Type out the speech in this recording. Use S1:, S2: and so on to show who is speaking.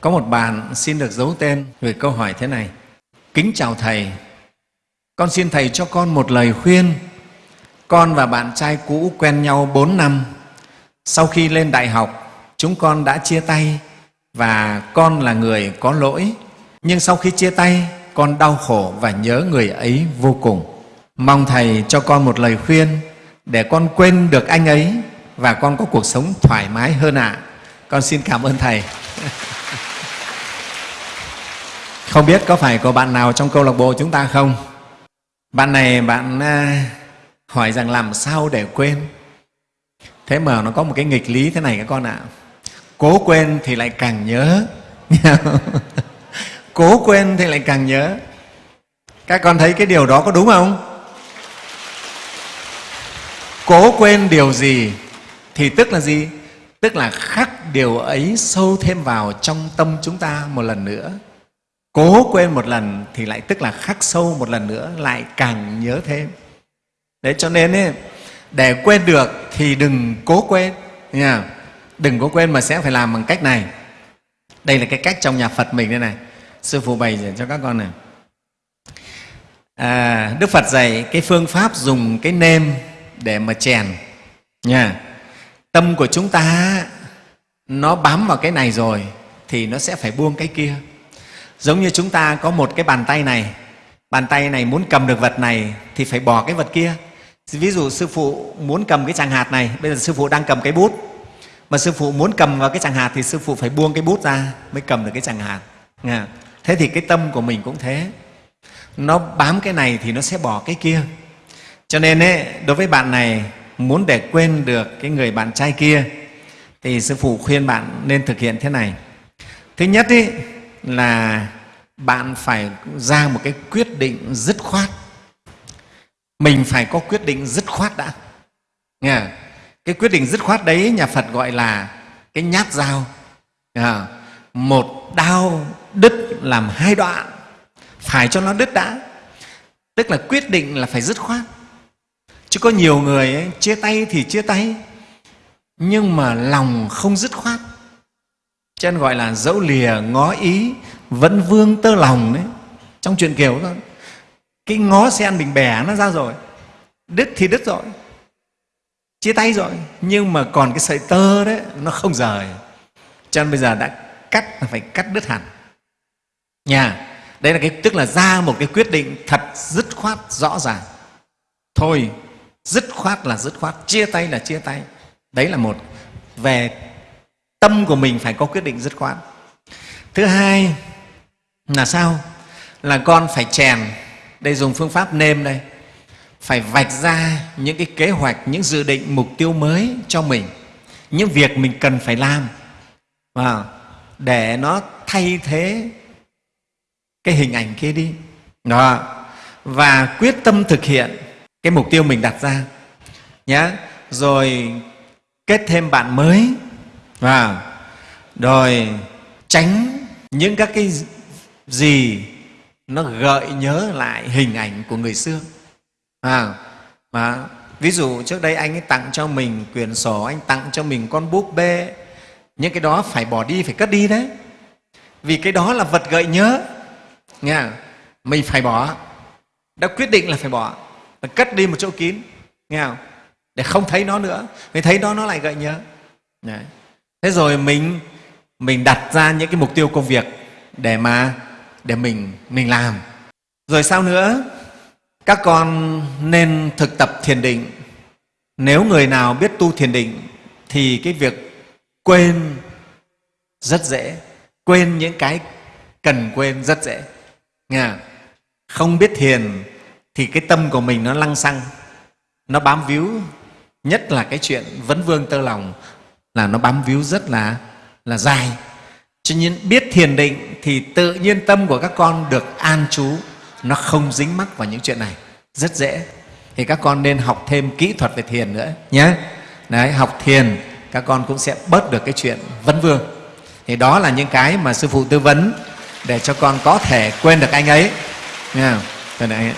S1: Có một bạn xin được giấu tên về câu hỏi thế này. Kính chào Thầy, con xin Thầy cho con một lời khuyên. Con và bạn trai cũ quen nhau 4 năm. Sau khi lên đại học, chúng con đã chia tay và con là người có lỗi. Nhưng sau khi chia tay, con đau khổ và nhớ người ấy vô cùng. Mong Thầy cho con một lời khuyên để con quên được anh ấy và con có cuộc sống thoải mái hơn ạ. À. Con xin cảm ơn Thầy. Không biết có phải có bạn nào trong câu lạc bộ chúng ta không? Bạn này, bạn à, hỏi rằng làm sao để quên? Thế mà nó có một cái nghịch lý thế này các con ạ. À. Cố quên thì lại càng nhớ. Cố quên thì lại càng nhớ. Các con thấy cái điều đó có đúng không? Cố quên điều gì thì tức là gì? Tức là khắc điều ấy sâu thêm vào trong tâm chúng ta một lần nữa cố quên một lần thì lại tức là khắc sâu một lần nữa lại càng nhớ thêm. Đấy cho nên ấy, để quên được thì đừng cố quên nha. Đừng cố quên mà sẽ phải làm bằng cách này. Đây là cái cách trong nhà phật mình đây này. Sư phụ bày cho các con này. À, đức phật dạy cái phương pháp dùng cái nêm để mà chèn nha. Tâm của chúng ta nó bám vào cái này rồi thì nó sẽ phải buông cái kia. Giống như chúng ta có một cái bàn tay này, bàn tay này muốn cầm được vật này thì phải bỏ cái vật kia. Ví dụ sư phụ muốn cầm cái tràng hạt này, bây giờ sư phụ đang cầm cái bút, mà sư phụ muốn cầm vào cái tràng hạt thì sư phụ phải buông cái bút ra mới cầm được cái tràng hạt. Thế thì cái tâm của mình cũng thế. Nó bám cái này thì nó sẽ bỏ cái kia. Cho nên ấy, đối với bạn này muốn để quên được cái người bạn trai kia thì sư phụ khuyên bạn nên thực hiện thế này. Thứ nhất ý, là bạn phải ra một cái quyết định dứt khoát. Mình phải có quyết định dứt khoát đã. Nghe cái quyết định dứt khoát đấy nhà phật gọi là cái nhát dao. À, một đao đứt làm hai đoạn. Phải cho nó đứt đã. Tức là quyết định là phải dứt khoát. Chứ có nhiều người ấy, chia tay thì chia tay. Nhưng mà lòng không dứt khoát cho nên gọi là dẫu lìa, ngó ý vẫn vương tơ lòng đấy. Trong chuyện kiều đó, cái ngó sen bình bẻ nó ra rồi, đứt thì đứt rồi, chia tay rồi. Nhưng mà còn cái sợi tơ đấy, nó không rời. Cho nên bây giờ đã cắt, là phải cắt đứt hẳn. Nhà đây là cái, tức là ra một cái quyết định thật dứt khoát, rõ ràng. Thôi, dứt khoát là dứt khoát, chia tay là chia tay. Đấy là một, về tâm của mình phải có quyết định dứt khoát. Thứ hai là sao? Là con phải chèn. Đây dùng phương pháp nêm đây. Phải vạch ra những cái kế hoạch, những dự định, mục tiêu mới cho mình. Những việc mình cần phải làm. Và để nó thay thế cái hình ảnh kia đi. Đó. Và quyết tâm thực hiện cái mục tiêu mình đặt ra. Nhé rồi kết thêm bạn mới và rồi tránh những các cái gì nó gợi nhớ lại hình ảnh của người xưa. À, mà ví dụ trước đây anh ấy tặng cho mình quyển sổ anh tặng cho mình con búp bê những cái đó phải bỏ đi phải cất đi đấy. Vì cái đó là vật gợi nhớ. Nghe mình phải bỏ. Đã quyết định là phải bỏ. Là cất đi một chỗ kín. Nghe không để không thấy nó nữa. Vì thấy nó nó lại gợi nhớ. Đấy thế rồi mình mình đặt ra những cái mục tiêu công việc để mà, để mình mình làm. Rồi sao nữa? Các con nên thực tập thiền định. Nếu người nào biết tu thiền định thì cái việc quên rất dễ. Quên những cái cần quên rất dễ. Nghe không biết thiền thì cái tâm của mình nó lăng xăng, nó bám víu, nhất là cái chuyện vấn vương tơ lòng là nó bám víu rất là là dài. Cho nên biết thiền định thì tự nhiên tâm của các con được an trú, nó không dính mắc vào những chuyện này. Rất dễ. Thì các con nên học thêm kỹ thuật về thiền nữa nhé đấy, học thiền, các con cũng sẽ bớt được cái chuyện vấn vương. Thì đó là những cái mà sư phụ tư vấn để cho con có thể quên được anh ấy. Nha. Yeah.